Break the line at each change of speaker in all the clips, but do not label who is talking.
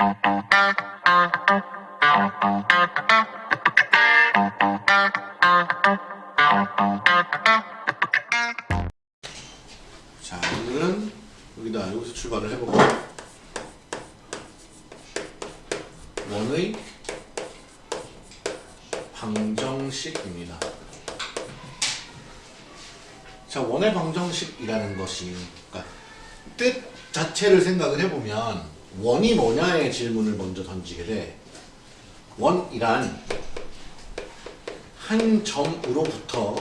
자 오늘은 여기다 여기서 출발을 해보고 원의 방정식입니다. 자 원의 방정식이라는 것이 그러니까 뜻 자체를 생각을 해보면 원이 뭐냐의 질문을 먼저 던지게 돼. 원이란 한 점으로부터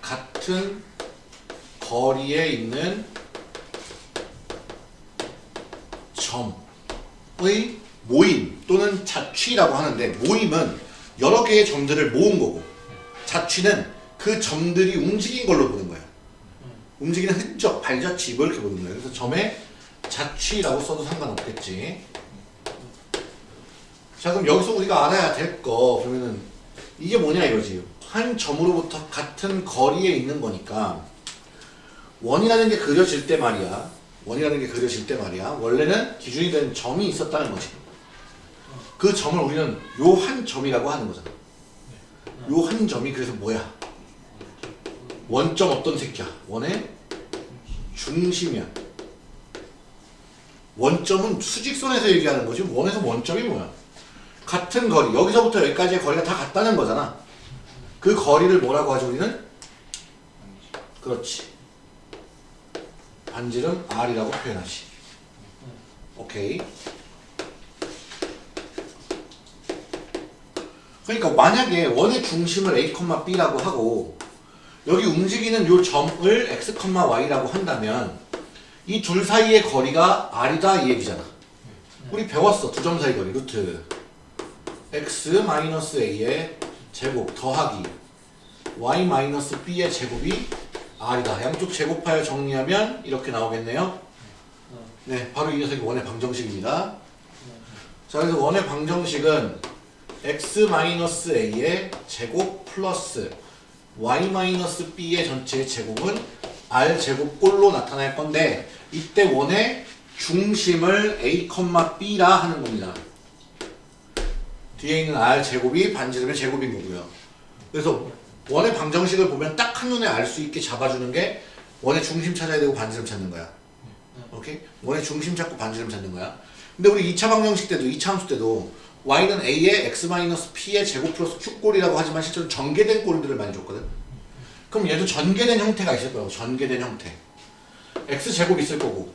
같은 거리에 있는 점의 모임 또는 자취라고 하는데 모임은 여러 개의 점들을 모은 거고 자취는 그 점들이 움직인 걸로 보는 거예요. 움직이는 흔적, 발자취 뭐 이렇게 보는 거예요. 그래서 점의 자취라고 써도 상관없겠지. 자 그럼 여기서 우리가 알아야 될거 그러면은 이게 뭐냐 이거지. 한 점으로부터 같은 거리에 있는 거니까 원이라는 게 그려질 때 말이야. 원이라는 게 그려질 때 말이야. 원래는 기준이 된 점이 있었다는 거지. 그 점을 우리는 요 한 점이라고 하는 거잖아. 요 한 점이 그래서 뭐야? 원점 어떤 새끼야? 원의 중심이야. 원점은 수직선에서 얘기하는 거지. 원에서 원점이 뭐야? 같은 거리. 여기서부터 여기까지의 거리가 다 같다는 거잖아. 그 거리를 뭐라고 하죠 우리는? 그렇지. 반지름 R이라고 표현하지. 오케이. 그러니까 만약에 원의 중심을 A, B라고 하고 여기 움직이는 요 점을 X, Y라고 한다면 이 둘 사이의 거리가 R이다 이 얘기잖아. 우리 배웠어. 두 점 사이 거리 루트 X-A의 제곱 더하기 Y-B의 제곱이 R이다. 양쪽 제곱하여 정리하면 이렇게 나오겠네요. 네, 바로 이 녀석이 원의 방정식입니다. 자, 그래서 원의 방정식은 X-A의 제곱 플러스 Y-B의 전체의 제곱은 R 제곱꼴로 나타날 건데 이때 원의 중심을 A, B라 하는 겁니다. 뒤에 있는 R 제곱이 반지름의 제곱인 거고요. 그래서 원의 방정식을 보면 딱 한눈에 알 수 있게 잡아주는 게 원의 중심 찾아야 되고 반지름 찾는 거야. 오케이? 원의 중심 찾고 반지름 찾는 거야. 근데 우리 2차 방정식 때도 2차 함수 때도 y는 a의 x-p의 제곱 플러스 q꼴이라고 하지만 실제로 전개된 꼴들을 많이 줬거든. 그럼 얘도 전개된 형태가 있을 거라고. 전개된 형태. x제곱 있을 거고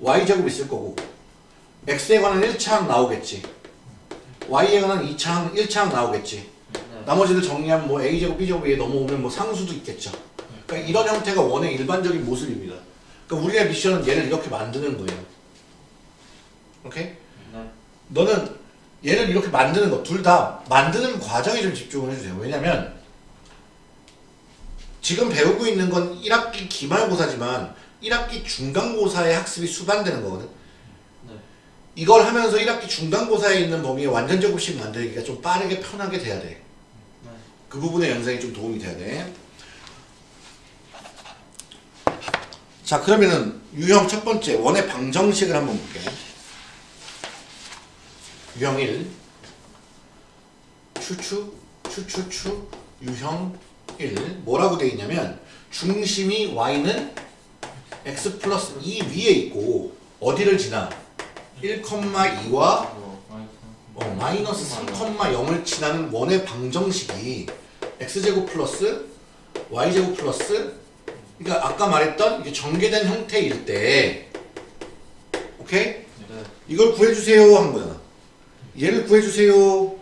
y제곱 있을 거고 x에 관한 1차항 나오겠지. y에 관한 2차항, 1차항 나오겠지. 나머지를 정리하면 뭐 a제곱, b제곱 위에 넘어오면 뭐 상수도 있겠죠. 그러니까 이런 형태가 원의 일반적인 모습입니다. 그러니까 우리의 미션은 얘를 이렇게 만드는 거예요. 오케이? 너는 얘를 이렇게 만드는 거 둘 다 만드는 과정에 좀 집중을 해주세요. 왜냐면 지금 배우고 있는 건 1학기 기말고사지만 1학기 중간고사의 학습이 수반되는 거거든.
네.
이걸 하면서 1학기 중간고사에 있는 범위에 완전 제곱식 만들기가 좀 빠르게 편하게 돼야 돼.
네.
그 부분의 연상이 좀 도움이 돼야 돼. 자 그러면은 유형 첫 번째 원의 방정식을 한번 볼게. 유형 1 추추 추추추 유형 1 뭐라고 되어 있냐면 중심이 y는 x 플러스 2 위에 있고 어디를 지나 1,2와 어, 마이너스 3,0을 지나는 원의 방정식이 x제곱 플러스 y제곱 플러스 그러니까 아까 말했던 이게 전개된 형태일 때 오케이?
네.
이걸 구해주세요 한 거잖아 얘를 구해주세요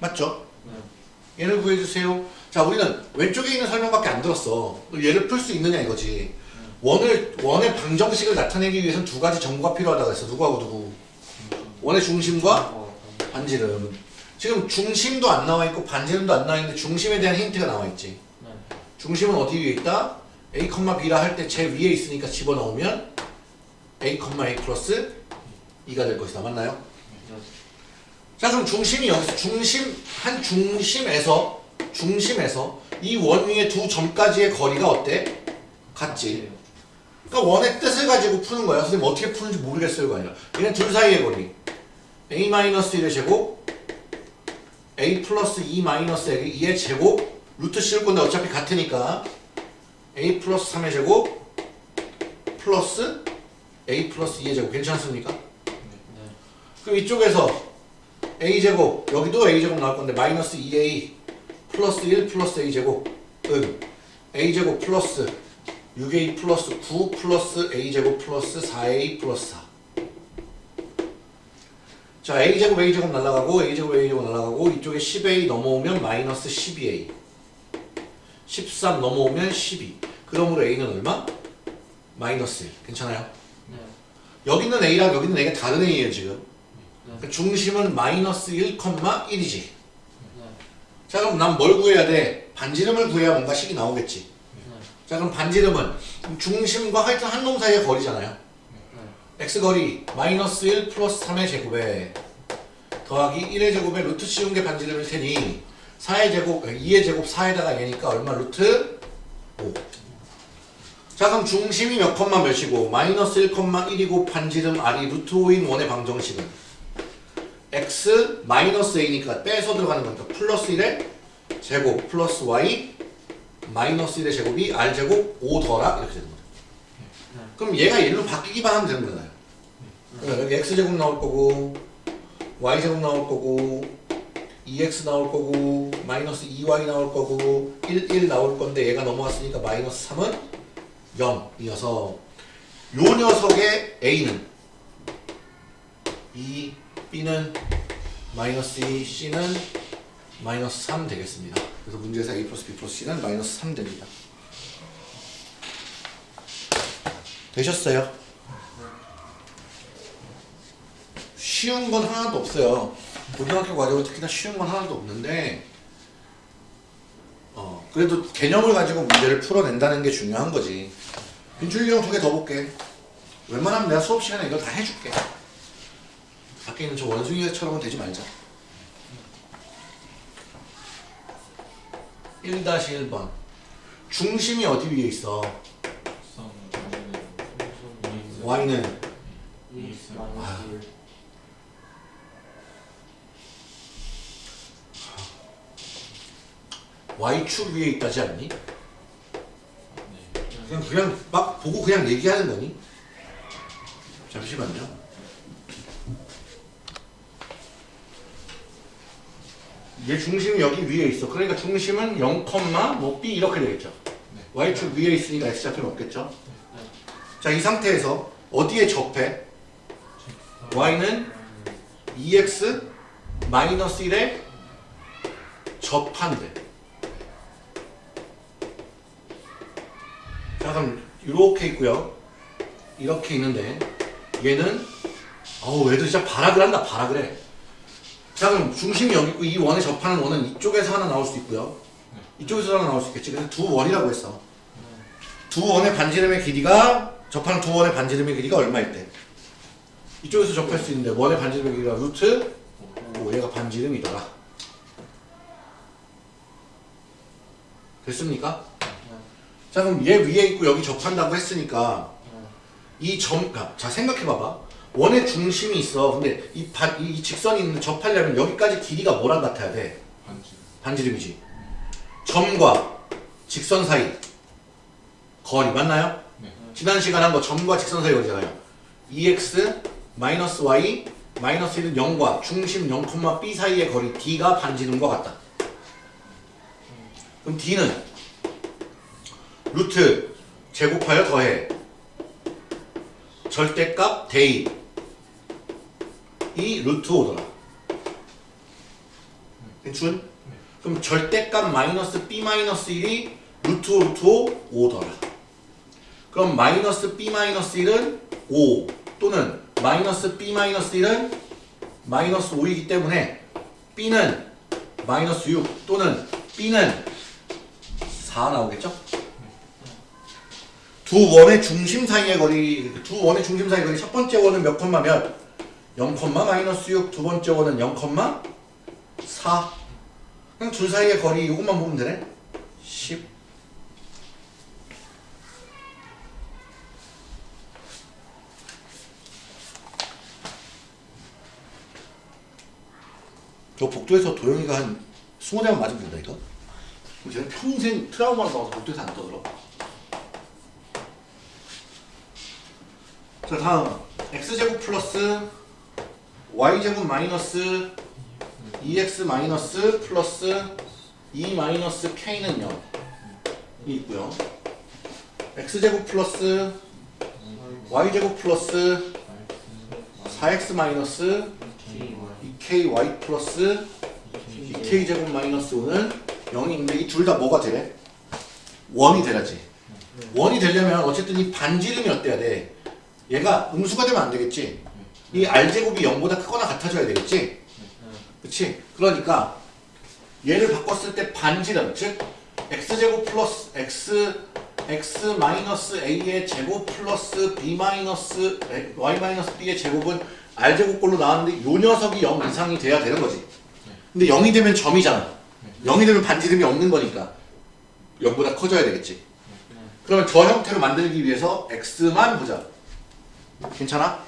맞죠?
네.
얘를 구해주세요 자 우리는 왼쪽에 있는 설명밖에 안 들었어 얘를 풀 수 있느냐 이거지 원을, 원의 방정식을 나타내기 위해서는 두 가지 정보가 필요하다고 했어 누구하고 누구 원의 중심과
어,
반지름 지금 중심도 안 나와 있고 반지름도 안 나와 있는데 중심에 대한 힌트가 나와 있지
네.
중심은 어디 위에 있다? A, B라 할 때 제 위에 있으니까 집어넣으면 A, A 플러스 2가 될 것이다. 맞나요?
네.
자 그럼 중심이 여기서 중심 한 중심에서 중심에서 이 원 위의 두 점까지의 거리가 어때? 같지. 그러니까 원의 뜻을 가지고 푸는 거야. 선생님 어떻게 푸는지 모르겠어요. 이거 아니라. 얘는 둘 사이의 거리. a-1의 제곱 a 플러스 2 마이너스 2의 제곱 루트 씌울 건데 어차피 같으니까 a 플러스 3의 제곱 플러스 a 플러스 2의 제곱 괜찮습니까? 그럼 이쪽에서 a 제곱. 여기도 a 제곱 나올 건데 마이너스 2a 플러스 1 플러스 a 제곱 은 a 제곱 플러스 6a 플러스 9 플러스 a 제곱 플러스 4a 플러스 4. 자 a 제곱 a 제곱 날라가고 a 제곱 a 제곱 날라가고 이쪽에 10a 넘어오면 마이너스 12a 13 넘어오면 12 그러므로 a는 얼마? 마이너스 1 괜찮아요? 여기는 a랑 여기는 a가 다른 a예요 지금 그러니까 중심은 마이너스 1,1이지. 자 그럼 난 뭘 구해야 돼? 반지름을 구해야 뭔가 식이 나오겠지. 자 그럼 반지름은 중심과 하여튼 한 놈 사이의 거리잖아요. X거리 마이너스 1 플러스 3의 제곱에 더하기 1의 제곱에 루트 씌운 게 반지름일 테니 4의 제곱, 2의 제곱 4에다가 얘니까 얼마? 루트 5. 자 그럼 중심이 몇 컴마 몇이고 마이너스 1,1이고 반지름 r이 루트 5인 원의 방정식은 x 마이너스 a니까 빼서 들어가는 거니까 플러스 1의 제곱 플러스 y 마이너스 1의 제곱이 r 제곱 5 더라 이렇게 되는 거죠. 그럼 얘가 얘로 바뀌기만 하면 되는 거잖아요. 그러니까 여기 x 제곱 나올 거고 y 제곱 나올 거고 2x 나올 거고 마이너스 2y 나올 거고 1, 1 나올 건데 얘가 넘어갔으니까 마이너스 3은 0이어서 요 녀석의 a는 2, b는 마이너스 2, c는 마이너스 3 되겠습니다. 그래서 문제에서 a 플러스 b 플러스 c는 마이너스 3 됩니다. 되셨어요? 쉬운 건 하나도 없어요. 고등학교 과정은 특히나 쉬운 건 하나도 없는데 어, 그래도 개념을 가지고 문제를 풀어낸다는 게 중요한 거지. 빈출이 형두 개 더 볼게. 웬만하면 내가 수업 시간에 이거 다 해줄게. 밖에 있는 저 원숭이처럼은 되지 말자. 1-1번 중심이 어디 위에 있어? y는 y축 위에 있다지 않니? 그냥 그냥 막 보고 그냥 얘기하는 거니? 잠시만요. 얘 중심이 여기 위에 있어. 그러니까 중심은 0, 뭐 b 이렇게 되겠죠. y축 위에 있으니까 x좌표는 없겠죠. 자, 이 상태에서 어디에 접해? y는 2x 마이너스 1에 접한대. 자, 그럼 이렇게 있고요. 이렇게 있는데 얘는 어우, 얘도 진짜 발악을 한다. 발악을 해. 자, 그럼 중심이 여기 있고 이 원에 접하는 원은 이쪽에서 하나 나올 수 있고요. 이쪽에서 하나 나올 수 있겠지. 그래서 두 원이라고 했어. 두 원의 반지름의 길이가 접하는 두 원의 반지름의 길이가 얼마일 때? 이쪽에서 접할 수 있는데 원의 반지름의 길이가 루트 5 얘가 반지름이더라. 됐습니까? 자 그럼 얘 위에 있고 여기 접한다고 했으니까 이 점, 아, 자 생각해봐봐. 원의 중심이 있어. 근데 이, 반, 이 직선이 있는 접하려면 여기까지 길이가 뭐랑 같아야 돼? 반지름이지. 점과 직선 사이 거리 맞나요? 지난 시간 한 거 점과 직선 사이 거리잖아요. 2x 마이너스 y 마이너스 1은 0과 중심 0, b 사이의 거리 d가 반지름과 같다. 그럼 d는 루트 제곱하여 더해 절대값 대입 이 루트 5더라. 괜춘? 그럼 절대값 마이너스 b 마이너스 1이 루트 5 루트 5 5더라. 그럼 마이너스 b 마이너스 1은 5 또는 마이너스 b 마이너스 1은 마이너스 5이기 때문에 b는 마이너스 6 또는 b는 4 나오겠죠? 두 원의 중심 사이의 거리 두 원의 중심 사이의 거리 첫 번째 원은 몇 콤마 몇? 0, 마이너스 6. 두 번째 원은 0, 4. 그냥 둘 사이의 거리 이것만 보면 되네. 10. 저 복도에서 도영이가 한 20대만 맞으면 된다 이거 그럼 쟤는 평생 트라우마를 받아서 복도에서 안 떠들어. 자 다음 x제곱 플러스 y제곱 마이너스 2x 마이너스 플러스 2 마이너스 k는 0. 이 있고요. x제곱 플러스 y제곱 플러스 4x 마이너스 2ky 플러스 2k 제곱 마이너스 5는 0인데 이 둘 다 뭐가 되래? 원이 되라지. 원이 되려면 어쨌든 이 반지름이 어때야 돼? 얘가 음수가 되면 안 되겠지. 이 r제곱이 0보다 크거나 같아져야 되겠지. 그치? 그러니까 얘를 바꿨을 때 반지름 즉 x제곱 플러스 x x 마이너스 a의 제곱 플러스 b 마이너스 y 마이너스 b의 제곱은 r제곱꼴로 나왔는데 요 녀석이 0 이상이 돼야 되는 거지. 근데 0이 되면 점이잖아. 0이 되면 반지름이 없는 거니까 0보다 커져야 되겠지. 그러면 저 형태로 만들기 위해서 x만 보자. 괜찮아?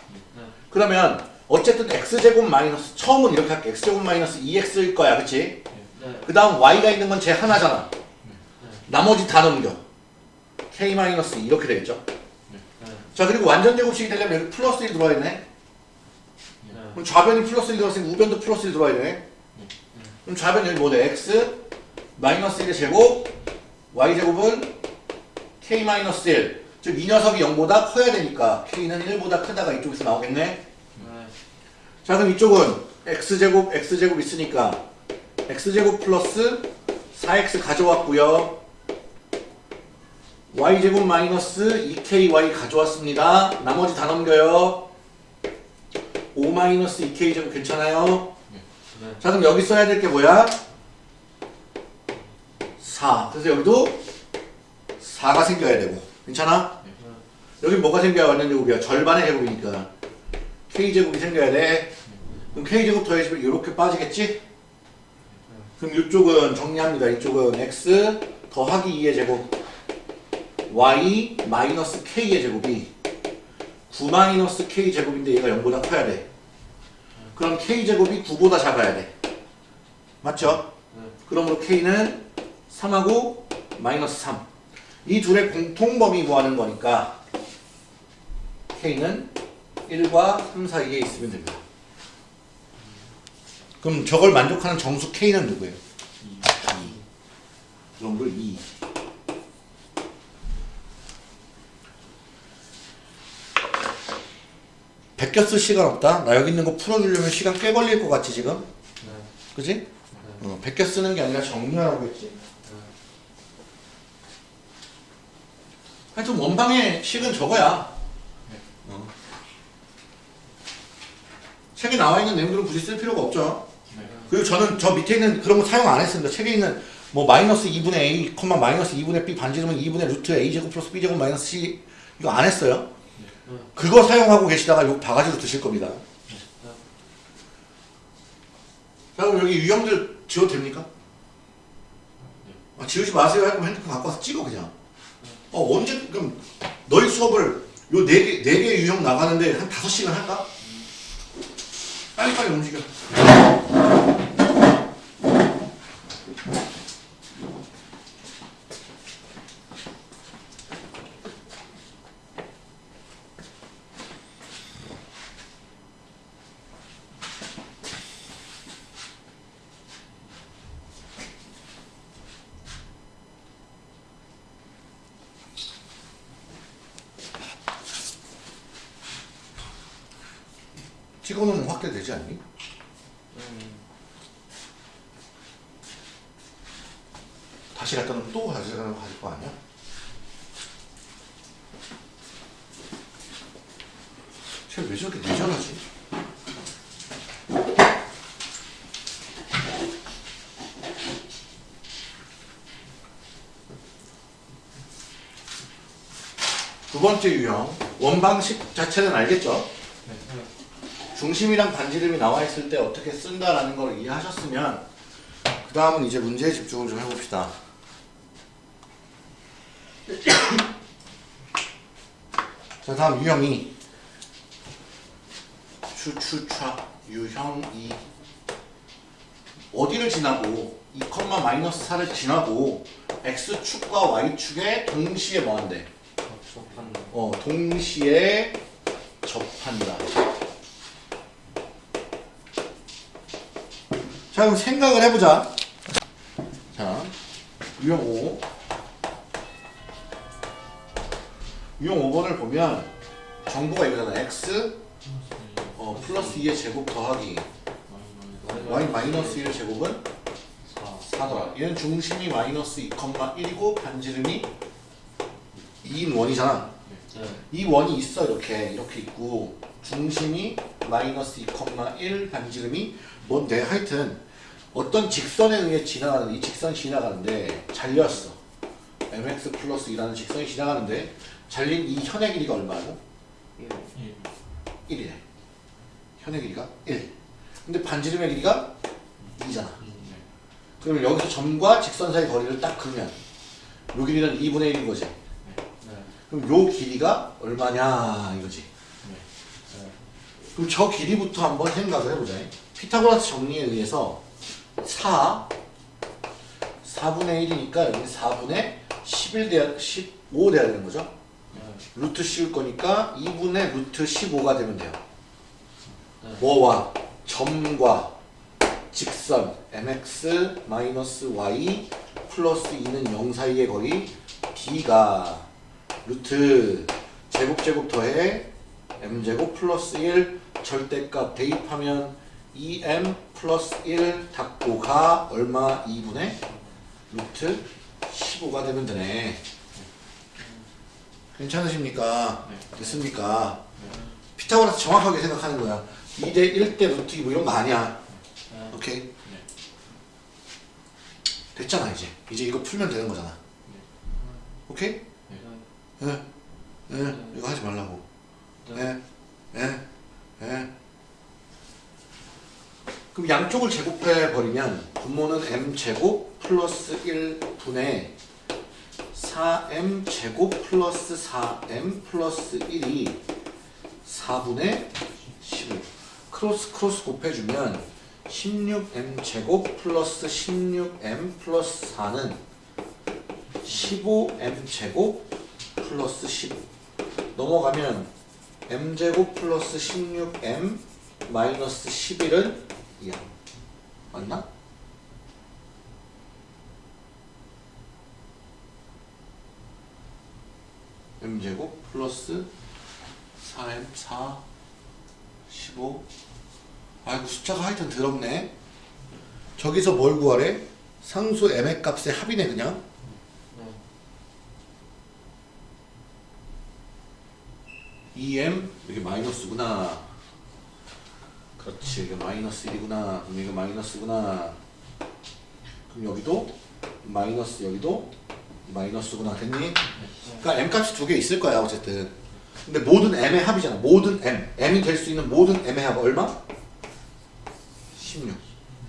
그러면 어쨌든 x제곱 마이너스 처음은 이렇게 할게. x제곱 마이너스 2x일 거야. 그치? 그 다음 y가 있는 건 제 하나잖아. 나머지 다 넘겨. k 마이너스 이렇게 되겠죠? 자 그리고 완전 제곱식이 되려면 여기 플러스 1 들어와야 되네. 그럼 좌변이 플러스 1 들어왔으니 우변도 플러스 1 들어와야 되네. 그럼 좌변 여기 뭐돼? x 마이너스 1의 제곱 y 제곱은 k 마이너스 1. 즉 이 녀석이 0보다 커야 되니까 k는 1보다 크다가 이쪽에서 나오겠네. 자 그럼 이쪽은 x제곱 x제곱 있으니까 x제곱 플러스 4x 가져왔고요. y제곱 마이너스 2ky 가져왔습니다. 나머지 다 넘겨요. 5 마이너스 2k 제곱 괜찮아요? 자 그럼 여기 써야 될 게 뭐야? 4 그래서 여기도 4가 생겨야 되고 괜찮아? 여기 뭐가 생겨야 완전 제곱이야? 절반의 제곱이니까 k제곱이 생겨야 돼 그럼 k제곱 더해지면 이렇게 빠지겠지? 그럼 이쪽은 정리합니다 이쪽은 x 더하기 2의 제곱 y 마이너스 k의 제곱이 9 마이너스 k 제곱인데 얘가 0보다 커야 돼 그럼 k제곱이 9보다 작아야 돼 맞죠? 그러므로 k는 3하고 마이너스 3. 이 둘의 공통범위 구하는 거니까 k는 1과 3 사이에 있으면 됩니다. 그럼 저걸 만족하는 정수 k는 누구예요? 2. 그럼 2. 베껴 쓸 시간 없다? 나 여기 있는 거 풀어주려면 시간 꽤 걸릴 것 같지 지금? 그지? 어, 베껴 쓰는 게 아니라 정리하라고 했지. 하여튼 원방의 식은 저거야. 어. 책에 나와 있는 내용들은 굳이 쓸 필요가 없죠. 그리고 저는 저 밑에 있는 그런 거 사용 안 했습니다. 책에 있는 뭐 마이너스 2분의 a, 콤마 마이너스 2분의 b 반지름은 2분의 루트 a 제곱 플러스 b 제곱 마이너스 c 이거 안 했어요. 그거 사용하고 계시다가 욕 바가지로 드실 겁니다. 자 그럼 여기 유형들 지워도 됩니까? 아, 지우지 마세요 하고 핸드폰 갖고 와서 찍어 그냥 어 언제 그럼 너희 수업을 요 네 개 네 개 유형 나가는데 한 다섯 시간 할까? 빨리빨리 움직여 찍어놓으면 확대되지 않니? 다시 갖다 놓으면 또 다시 갖다 놓고 가질 거 아니야? 쟤왜 저렇게 내전하지? 두 번째 유형 원방식 자체는 알겠죠? 중심이랑 반지름이 나와 있을 때 어떻게 쓴다라는 걸 이해하셨으면 그 다음은 이제 문제에 집중을 좀 해봅시다. 자 다음 유형 2 추추차 유형 2 어디를 지나고 2, 마이너스 4를 지나고 x축과 y축에 동시에 뭐한대? 어, 동시에 접한다. 자, 그럼 생각을 해보자. 자, 유형 5. 유형 5번을 보면 정보가 이거잖아. x 어, 플러스 2의 제곱 더하기 y 마이너스 1의 제곱은
4.
4더라. 얘는 중심이 마이너스 2,1이고 반지름이 2인 원이잖아.
네.
이 원이 있어 이렇게 이렇게 있고 중심이 마이너스 2,1 반지름이 뭔데 하여튼 어떤 직선에 의해 지나가는 이 직선 지나가는데 잘렸어 mx 플러스 2라는 직선이 지나가는데 잘린 이 현의 길이가 얼마고?
1.
1이래 현의 길이가 1 근데 반지름의 길이가 2잖아
네.
그러면 여기서 점과 직선 사이 거리를 딱 그으면 요 길이는 2분의 1인 거지
네.
그럼 요 길이가 얼마냐 이거지
네.
그럼 저 길이부터 한번 생각을 해보자. 피타고라스 정리에 의해서 4, 4분의 1이니까 여기 4분의 11 돼야, 15 돼야 되는 거죠.
네.
루트 씌울 거니까 2분의 루트 15가 되면 돼요.
네.
뭐와 점과 직선 mx y 플러스 2는 0 사이의 거리 d가 루트 제곱 제곱 더해 m제곱 플러스 1 절대값 대입하면 2m 플러스 1 닫고 가 얼마 2분의 루트 15가 되면 되네 괜찮으십니까?
네.
됐습니까?
네.
피타고라스 정확하게 생각하는 거야 2대 1대 루트 2 뭐 이런 거 아니야
네.
오케이
네.
됐잖아 이제 이제 이거 풀면 되는 거잖아 오케이?
네.
예, 예, 이거 하지 말라고
네.
예, 예, 예. 그럼 양쪽을 제곱해 버리면 분모는 m 제곱 플러스 1분의 4m 제곱 플러스 4m 플러스 1이 4분의 15 크로스 크로스 곱해주면 16m 제곱 플러스 16m 플러스 4는 15m 제곱 플러스 15 넘어가면 m제곱 플러스 16m 마이너스 11은 2야 맞나? m제곱 플러스 4m 4 15 아이고 숫자가 하여튼 더럽네 저기서 뭘 구하래? 상수 m의 값의 합이네 그냥
네.
2m 이게 마이너스구나 그렇지. 이게 마이너스 1이구나. 그럼 이게 마이너스구나. 그럼 여기도 마이너스 여기도 마이너스구나. 됐니? 그러니까 m 값이 두 개 있을 거야 어쨌든. 근데 모든 m의 합이잖아. 모든 m. M이 될 수 있는 모든 m의 합 얼마? 16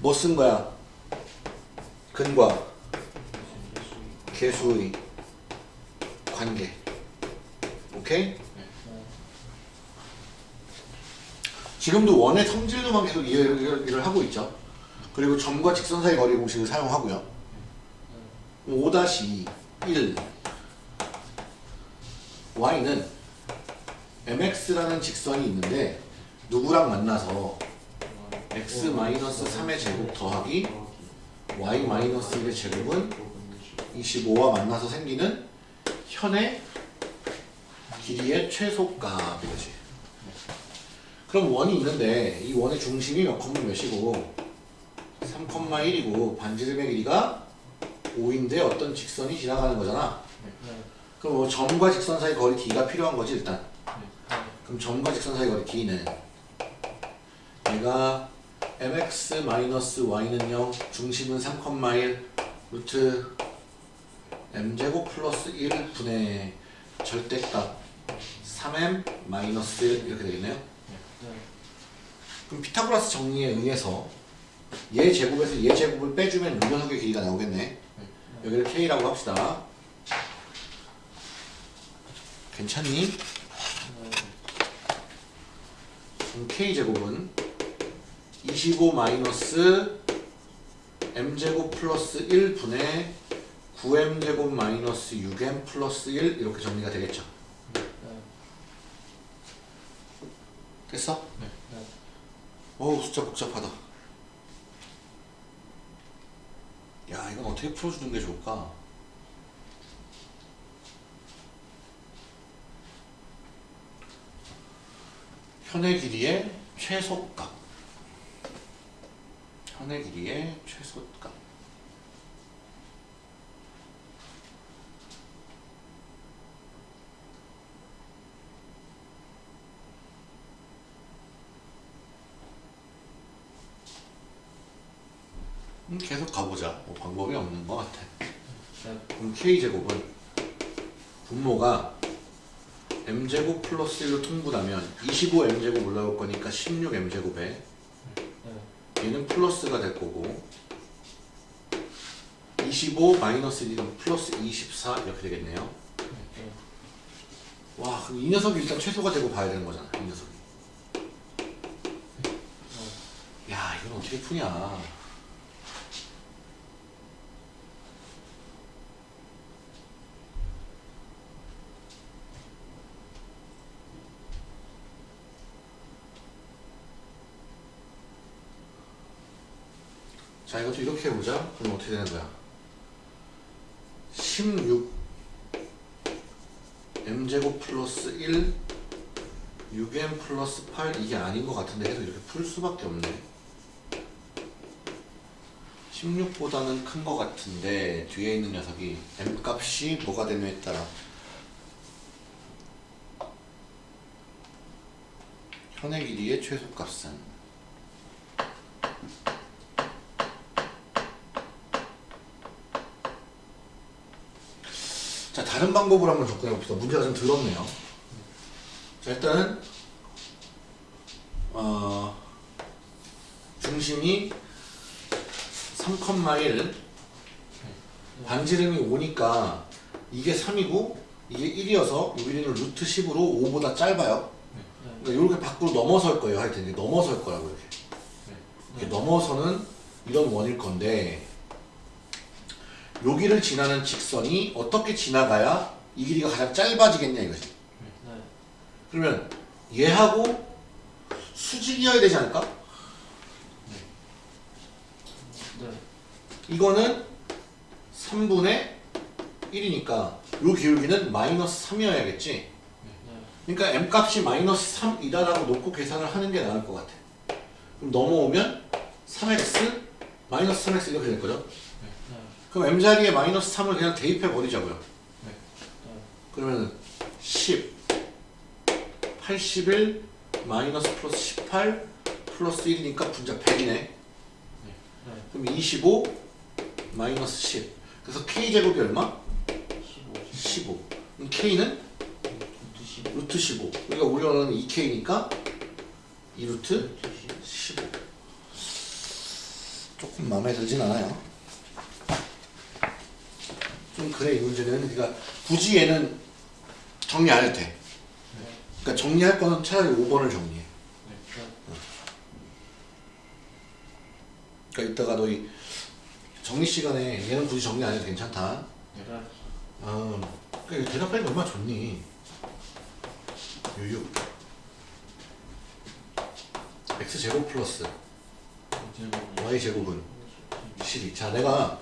뭐 쓴 거야? 근과 개수의 관계. 오케이? 지금도 원의 성질로만 계속 이해를, 하고 있죠. 그리고 점과 직선 사이 거리 공식을 사용하고요. 5-1 y는 mx라는 직선이 있는데 누구랑 만나서 x-3의 제곱 더하기 y-1의 제곱은 25와 만나서 생기는 현의 길이의 최소값 이거지. 그럼 원이 있는데 이 원의 중심이 몇 컴마 몇이고 3,1이고 반지름의 길이가 5인데 어떤 직선이 지나가는 거잖아.
네.
그럼 뭐 점과 직선 사이 거리 d가 필요한 거지 일단.
네.
그럼 점과 직선 사이 거리 d는 얘가 mx-y는 0, 중심은 3,1 루트 m제곱 플러스 1 분의 절대값 3m 마이너스 1 이렇게 되겠네요.
네.
그럼 피타고라스 정리에 의해서 얘 제곱에서 얘 제곱을 빼주면 요 녀석의 길이가 나오겠네. 여기를 k라고 합시다. 괜찮니?
네.
그럼 k 제곱은 25 마이너스 m제곱 플러스 1분의 9m제곱 마이너스 6m 플러스 1 이렇게 정리가 되겠죠.
네.
됐어?
네. 네.
어우 숫자 복잡하다. 야 이건 어떻게 풀어주는 게 좋을까? 현의 길이의 최소값. 현의 길이의 최소값. 음, 계속 가보자. 뭐 방법이 없는 것 같아.
네.
그럼 k제곱은 분모가 m제곱 플러스 1로 통분하면 25m제곱 올라올 거니까 16m제곱에
네.
얘는 플러스가 될 거고 25 마이너스 1은 플러스 24 이렇게 되겠네요.
네.
와 그럼 이 녀석이 일단 최소가 되고 봐야 되는 거잖아. 이 녀석이. 야 이건 어떻게 푸냐. 자 이것도 이렇게 해보자. 그럼 어떻게 되는 거야? 16 m제곱 플러스 1 6m 플러스 8 이게 아닌 것 같은데 해서 이렇게 풀 수밖에 없네 16보다는 큰 것 같은데 뒤에 있는 녀석이 m 값이 뭐가 되느냐에 따라 현의 길이의 최소값은 자 다른 방법으로 한번 접근해 봅시다. 문제가 좀 들었네요. 자 일단은 어, 중심이 3,1 반지름이 5니까 이게 3이고 이게 1이어서 여기는 루트 10으로 5보다 짧아요.
네.
그러니까 이렇게 밖으로 넘어설 거예요. 하여튼 넘어설 거라고 이렇게. 이렇게 넘어서는 이런 원일 건데 여기를 지나는 직선이 어떻게 지나가야 이 길이가 가장 짧아지겠냐 이거지.
네.
그러면 얘하고 수직이어야 되지 않을까?
네.
이거는 3분의 1이니까 요 기울기는 마이너스 3이어야겠지.
네.
그러니까 m 값이 마이너스 3이다라고 놓고 계산을 하는 게 나을 것 같아. 그럼 넘어오면 3x 마이너스 3x 이렇게 될 거죠.
네.
그럼 m 자리에 마이너스 3을 그냥 대입해 버리자고요.
네.
그러면 10, 81 마이너스 플러스 18 플러스 1이니까 분자 100이네.
네.
그럼 25 마이너스 10. 그래서 k 제곱이 얼마?
15.
15. 그럼 k는
루트 15.
루트 15. 우리가 우려는 2k니까 2 루트
루트 15.
15. 조금 마음에 들진 않아요. 좀 그래 이 문제는 그러니까 굳이 얘는 정리 안 해도 돼.
네.
그러니까 정리할 거는 차라리 5번을 정리해.
네.
그러니까 이따가 너희 정리 시간에 얘는 굳이 정리 안 해도 괜찮다.
네.
아, 그러니까 대답하니까 얼마나 좋니? 유유. x 제곱 플러스 y 제곱은 12. 자, 내가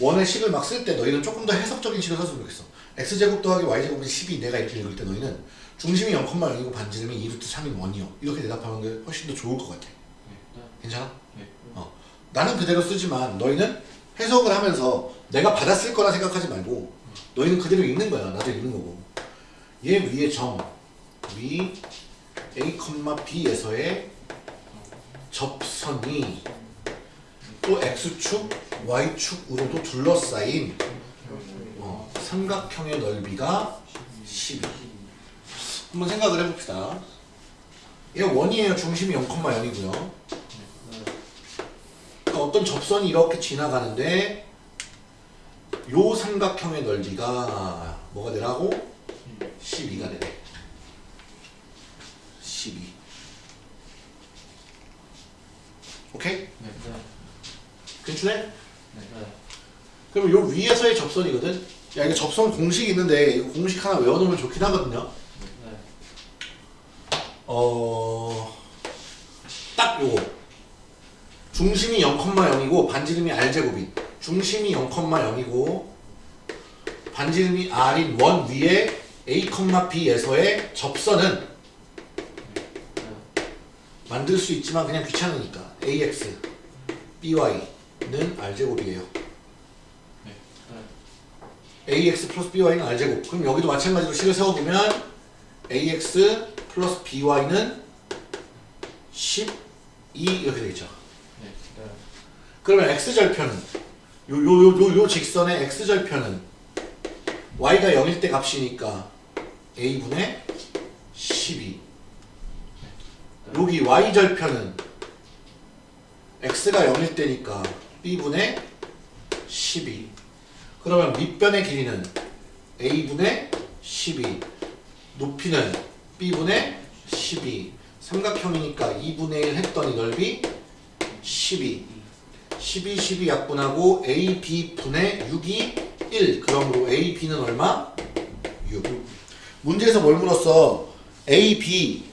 원의 식을 막 쓸 때 너희는 조금 더 해석적인 식을 썼으면 좋겠어. x 제곱 더하기 y 제곱은 12. 내가 이렇게 읽을 때 너희는 중심이 0,0이고 반지름이 2루트 3인 원이요. 이렇게 대답하는 게 훨씬 더 좋을 것 같아.
네.
괜찮아?
네.
어. 나는 그대로 쓰지만 너희는 해석을 하면서 내가 받았을 거라 생각하지 말고 너희는 그대로 읽는 거야. 나도 읽는 거고. 얘 위에 점, 위 A, B에서의 접선이 또 X축, Y축으로도 둘러싸인 어, 삼각형의 넓이가 12. 한번 생각을 해봅시다. 얘 원이에요. 중심이 0,0이고요. 그러니까 어떤 접선이 이렇게 지나가는데 요 삼각형의 넓이가 뭐가 되라고? 12가 되네. 12. 오케이?
네. 네.
네. 그러면 요 위에서의 접선이거든. 야 이거 접선 공식이 있는데 이거 공식 하나 외워놓으면 좋긴 하거든요.
네.
어, 딱 요거. 중심이 0,0이고 반지름이 r제곱인. 중심이 0,0이고 반지름이 r인 원 위에 a, b에서의 접선은 만들 수 있지만 그냥 귀찮으니까 ax, by 는 r제곱이에요.
네.
ax 플러스 by는 r제곱. 그럼 여기도 마찬가지로 식을 세워보면 ax 플러스 by는 12 이렇게 되겠죠.
네. 네.
그러면 x절편은 요요요 요 요 직선의 x절편은 y가 0일 때 값이니까 a분의 12 여기 y절편은 x가 0일 때니까 b분의 12 그러면 밑변의 길이는 a분의 12 높이는 b분의 12 삼각형이니까 2분의 1 했더니 넓이 12 12, 12 약분하고 a, b 분의 6이 1 그러므로 a, b는 얼마? 6 문제에서 뭘 물었어? a, b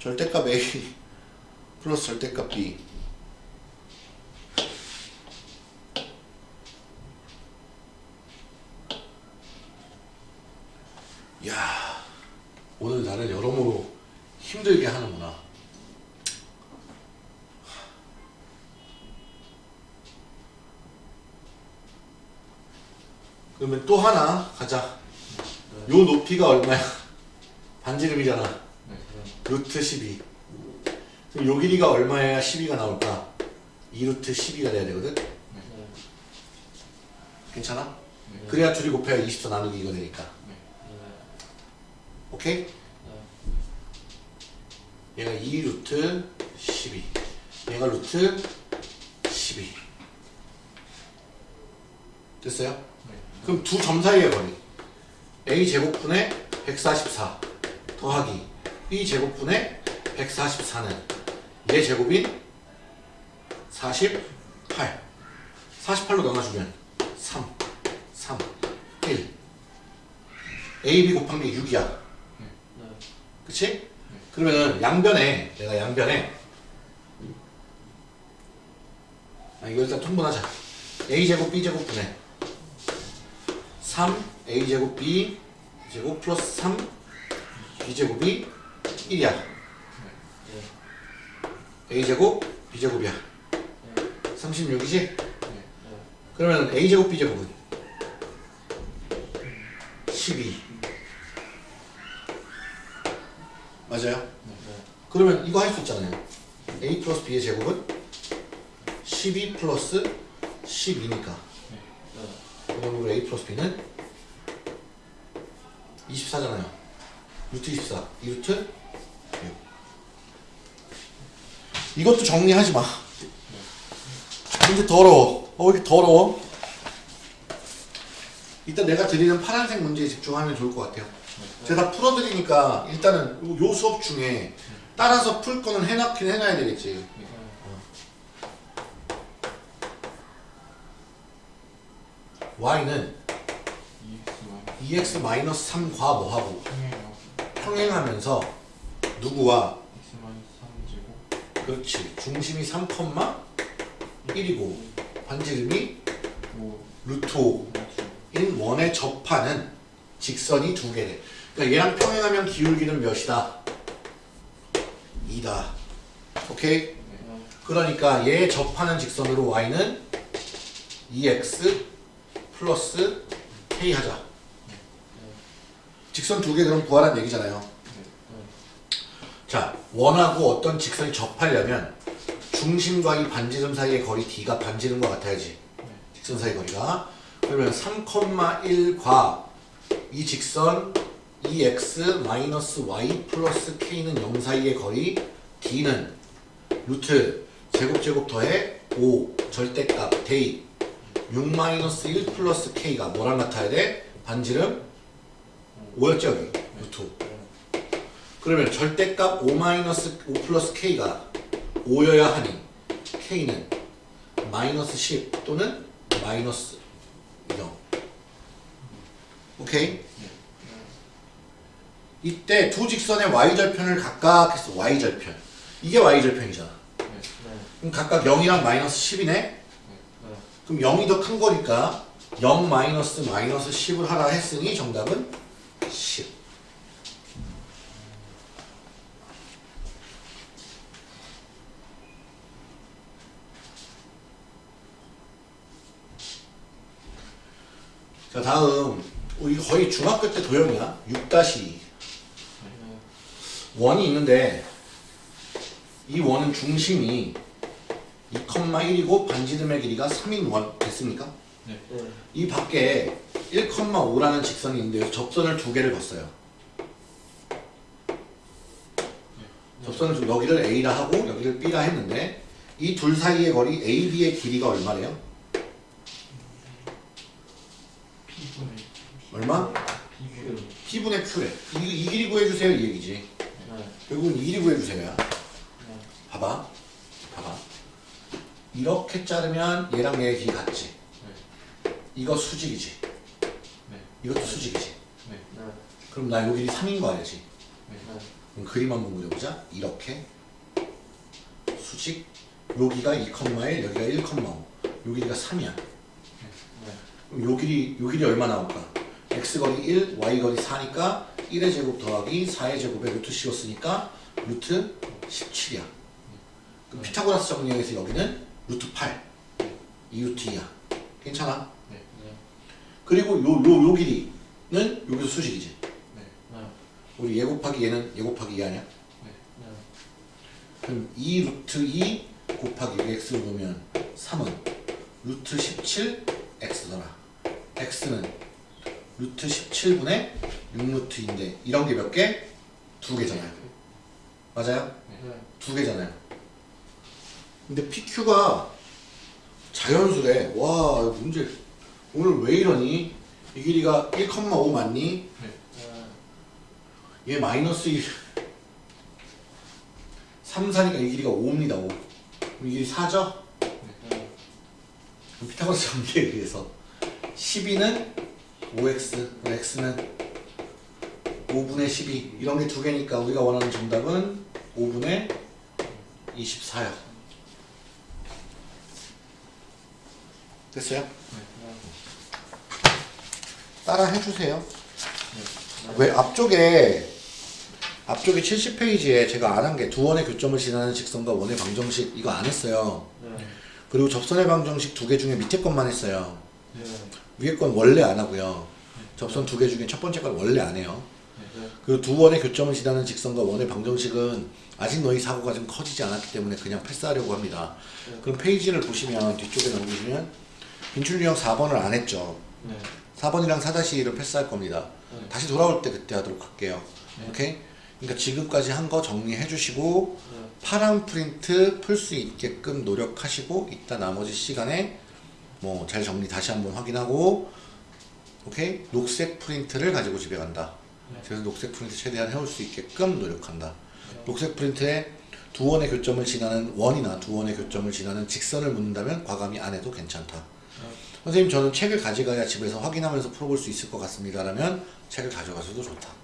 절대값.
A 플러스 절대값 B 야 오늘 나를 여러모로 힘들게 하는구나 그러면 또 하나 가자 요 높이가 얼마야? 반지름이잖아. 루트 12 그럼 요 길이가 얼마여야 12가 나올까? 2루트 12가 돼야 되거든?
네.
괜찮아?
네.
그래야 둘이 곱해야 24 나누기 이거 되니까
네.
오케이? 얘가 2루트 12 얘가 루트 12 됐어요?
네.
그럼 두 점 사이의 거리 a 제곱분의 144 더하기 b 제곱분의 144는 얘 제곱인 48 48로 나눠주면 3 3 1 a, b 곱한 게 6이야.
네.
그치? 그러면은 양변에 내가 양변에 아 이거 일단 통분하자. A 제곱 b 제곱 분의 3 a 제곱 b 제곱 플러스 3 b 제곱이 1이야 a 제곱 b 제곱이야 36이지? 그러면 a 제곱 b 제곱은 12 맞아요? 그러면 이거 할 수 있잖아요. a 플러스 b의 제곱은 12 플러스 12니까. 그러므로 a 플러스 b는 24잖아요. 루트 24. 2루트 이것도 정리하지 마. 근데 더러워. 어, 왜 이렇게 더러워? 일단 내가 드리는 파란색 문제에 집중하면 좋을 것 같아요. 제가 다 풀어드리니까 일단은 요 수업 중에 따라서 풀 거는 해놨긴 해놔야 되겠지. y는
EX
2x-3과 뭐하고 평행하면서 누구와
X 마이너스 3제곱
그렇지 중심이 3,1이고 반지름이
5
루트 5인 원에 접하는 직선이 두 개래. 그러니까 얘랑 평행하면 기울기는 몇이다? 2다. 오케이? 그러니까 얘 접하는 직선으로 y는 2x 플러스 k 하자. 직선 두 개 그럼 구하라는 얘기잖아요. 자, 원하고 어떤 직선이 접하려면 중심과 이 반지름 사이의 거리 d가 반지름과 같아야지. 직선 사이 거리가. 그러면 3,1과 이 직선 2x 마이너스 y 플러스 k는 0 사이의 거리 d는 루트 제곱 제곱 더해 5 절대값 대입 6 마이너스 1 플러스 k가 뭐랑 같아야 돼? 반지름 5였죠 여기 루트 5. 그러면 절대값 5 마이너스 5 플러스 k가 5여야 하니 k는 마이너스 10 또는 마이너스 0 오케이? 이때 두 직선의 y절편을 각각 했어 y절편 이게 y절편이잖아
네.
그럼 각각 0이랑 마이너스 10이네
네.
그럼 0이 더 큰 거니까 0 마이너스 마이너스 10을 하라 했으니 정답은 10 자 다음 어, 이거 거의 중학교 때 도형이야 6-2 원이 있는데 이 원은 중심이 2,1이고 반지름의 길이가 3인 원 됐습니까?
네.
이 밖에 1,5라는 직선이 있는데 접선을 두 개를 봤어요. 접선을 두- 여기를 A라 하고 여기를 B라 했는데 이 둘 사이의 거리 AB의 길이가 얼마래요?
P분의
얼마? P분의 Q래. 이, 이 길이 구해주세요 이 얘기지.
네.
결국은 이 길이 구해주세요.
네.
봐봐. 봐봐. 이렇게 자르면 얘랑 얘의 길이 같지. 이거 수직이지.
네.
이것도 수직이지.
네.
그럼 나 요 길이 3인 거 알지?
네.
그럼 그림 한번 그려보자. 이렇게 수직 여기가 2,1 여기가 1,5요 길이가 3이야.
네.
요 길이 요 길이 얼마 나올까? x 거리 1, y 거리 4니까 1의 제곱 더하기 4의 제곱에 루트 씌웠으니까 루트 17이야. 그럼 피타고라스 정리에서 여기는 루트 8, 2루트 2야. 괜찮아?
네.
그리고 요 요 요 길이는 여기서 수직이지.
네.
우리 얘 곱하기 얘는 얘 곱하기 2 아니야?
네.
그럼 2 루트 2 곱하기 x를 놓으면 3은 루트 17 x더라. X는 루트 17분의 6루트인데 이런 게 몇 개? 두 개잖아요. 맞아요?
네.
두 개잖아요. 근데 PQ가 자연수래. 와 이거 문제 오늘 왜 이러니? 이 길이가 1,5 맞니? 얘 마이너스 1 3, 4니까 이 길이가 5입니다 5 그럼 이 길이 4죠?
네.
그럼 피타고라스 정리에 의해서 12는 5x 그럼 x는 5분의 12 이런 게 두 개니까 우리가 원하는 정답은 5분의 24야 됐어요? 따라 해주세요 왜 앞쪽에 앞쪽에 70페이지에 제가 안 한 게 두 원의 교점을 지나는 직선과 원의 방정식 이거 안 했어요. 그리고 접선의 방정식 두 개 중에 밑에 것만 했어요. 위에 건 원래 안 하고요. 접선 두 개 중에 첫 번째 건 원래 안 해요. 그리고 두 원의 교점을 지나는 직선과 원의 방정식은 아직 너희 사고가 좀 커지지 않았기 때문에 그냥 패스하려고 합니다. 그럼 페이지를 보시면 뒤쪽에 넘기시면 빈출 유형 4번을 안 했죠. 4번이랑 4-1을 패스할 겁니다. 다시 돌아올 때 그때 하도록 할게요. 오케이? 그러니까 지금까지 한 거 정리해 주시고 파란 프린트 풀 수 있게끔 노력하시고 이따 나머지 시간에 뭐 잘 정리 다시 한번 확인하고 오케이? 녹색 프린트를 가지고 집에 간다. 그래서 녹색 프린트 최대한 해올 수 있게끔 노력한다. 녹색 프린트에 두 원의 교점을 지나는 원이나 두 원의 교점을 지나는 직선을 묻는다면 과감히 안 해도 괜찮다. 선생님 저는 책을 가져가야 집에서 확인하면서 풀어볼 수 있을 것 같습니다. 라면 책을 가져가셔도 좋다.
네.